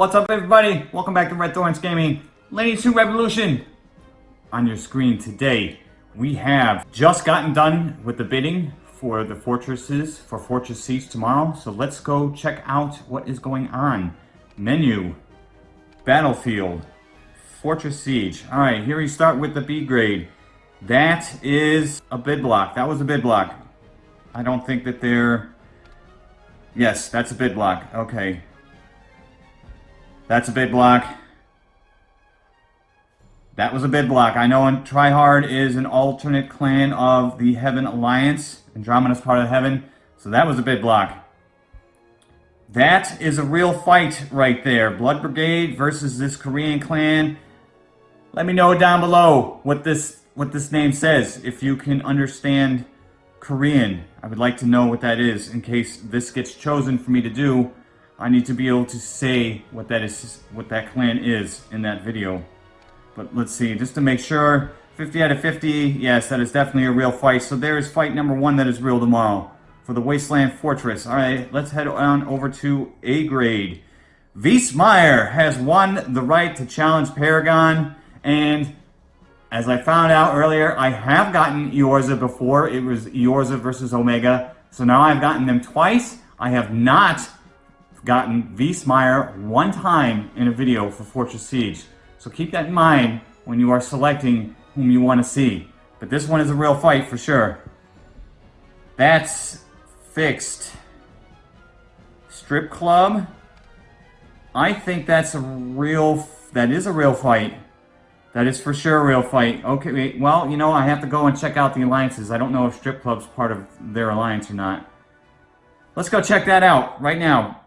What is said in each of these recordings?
What's up everybody? Welcome back to Red Thorns Gaming. Lineage 2 Revolution. On your screen today, we have just gotten done with the bidding for the fortresses for Fortress Siege tomorrow. So let's go check out what is going on. Menu, Battlefield, Fortress Siege. All right, here we start with the B grade. That is a bid block. That was a bid block. I don't think that they're... Yes, that's a bid block. Okay. That's a bid block. That was a bid block. I know Tryhard is an alternate clan of the Heaven Alliance. Andromeda's part of Heaven. So that was a bid block. That is a real fight right there. Blood Brigade versus this Korean clan. Let me know down below what this what this name says. If you can understand Korean, I would like to know what that is in case this gets chosen for me to do. I need to be able to say what that is, what that clan is in that video. But let's see, just to make sure, 50 out of 50, yes, that is definitely a real fight. So there is fight number one that is real tomorrow for the Wasteland Fortress. All right, let's head on over to A grade. Wiesmeyer has won the right to challenge Paragon, and as I found out earlier, I have gotten Eorza before. It was Eorza versus Omega. So now I've gotten them twice. I have not gotten Wiesmeyer one time in a video for Fortress Siege. So keep that in mind when you are selecting whom you want to see. But this one is a real fight for sure. That's fixed. Strip Club. I think that's a real, that is a real fight. That is for sure a real fight. Okay, well, you know, I have to go and check out the alliances. I don't know if Strip Club's part of their alliance or not. Let's go check that out right now.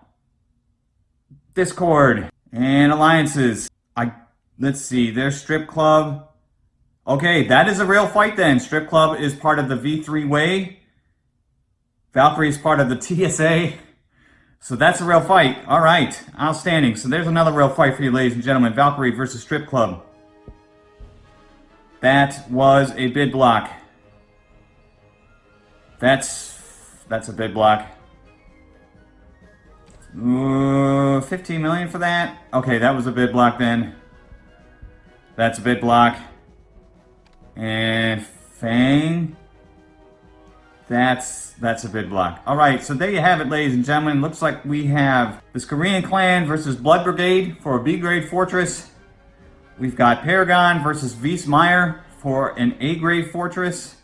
Discord and alliances. I Let's see, there's Strip Club. Okay, that is a real fight then. Strip Club is part of the V3 Way. Valkyrie is part of the TSA. So that's a real fight. All right, outstanding. So there's another real fight for you, ladies and gentlemen. Valkyrie versus Strip Club. That was a bid block. That's that's a bid block. Ooh, 15 million for that? Okay, that was a bid block then. That's a bid block. And Fang. That's that's a bid block. All right, so there you have it, ladies and gentlemen. Looks like we have this Korean clan versus Blood Brigade for a B-grade fortress. We've got Paragon versus Wiesmeyer for an A-grade fortress.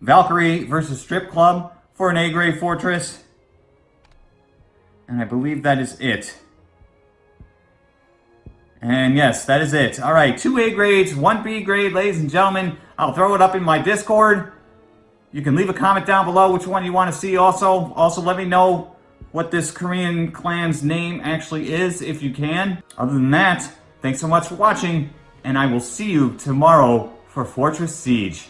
Valkyrie versus Strip Club for an A-grade fortress. And I believe that is it. And yes, that is it. All right, two A grades, one B grade, ladies and gentlemen. I'll throw it up in my Discord. You can leave a comment down below which one you want to see also. Also, let me know what this Korean clan's name actually is, if you can. Other than that, thanks so much for watching, and I will see you tomorrow for Fortress Siege.